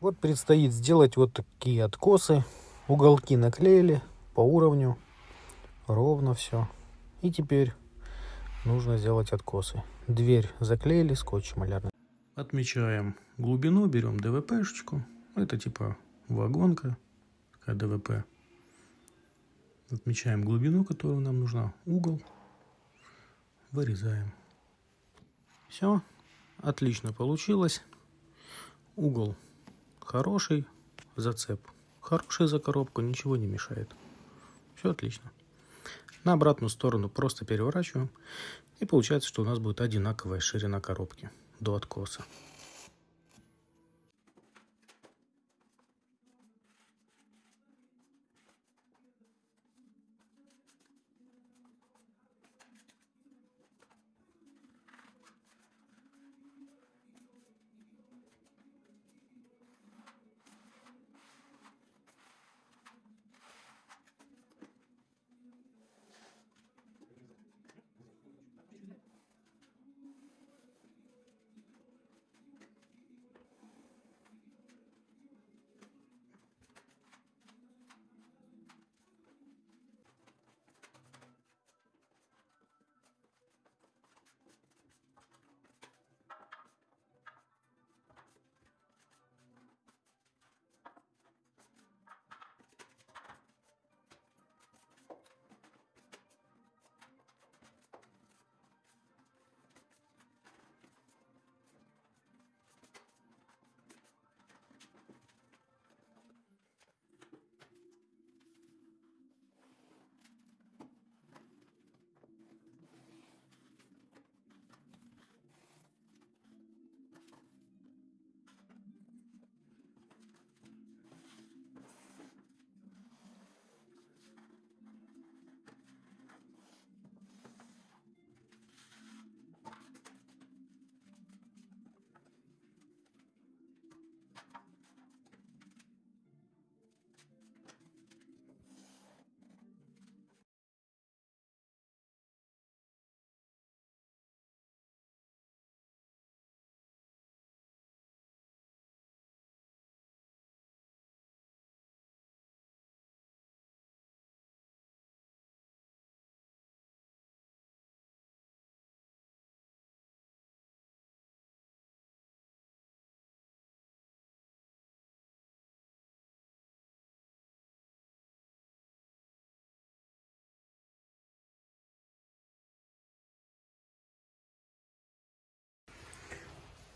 Вот предстоит сделать вот такие откосы. Уголки наклеили по уровню. Ровно все. И теперь нужно сделать откосы. Дверь заклеили скотчем малярным. Отмечаем глубину, берем ДВПшечку. Это типа вагонка, такая ДВП. Отмечаем глубину, которую нам нужна. Угол. Вырезаем. Все. Отлично получилось. Угол хороший. Зацеп хороший за коробку, ничего не мешает. Все отлично. На обратную сторону просто переворачиваем. И получается, что у нас будет одинаковая ширина коробки до откоса.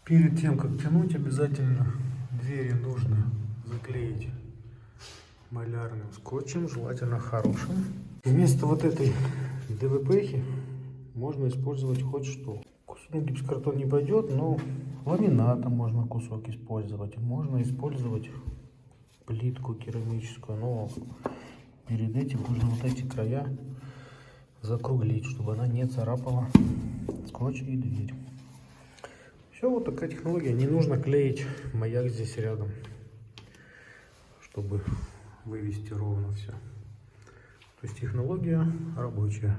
Перед тем, как тянуть, обязательно двери нужно заклеить малярным скотчем, желательно хорошим. Вместо вот этой ДВП можно использовать хоть что. Ну, гипсокартон не пойдет, но ламината можно кусок использовать. Можно использовать плитку керамическую, но перед этим нужно вот эти края закруглить, чтобы она не царапала скотч и дверь. Все, вот такая технология. Не нужно клеить маяк здесь рядом, чтобы вывести ровно все. То есть технология рабочая.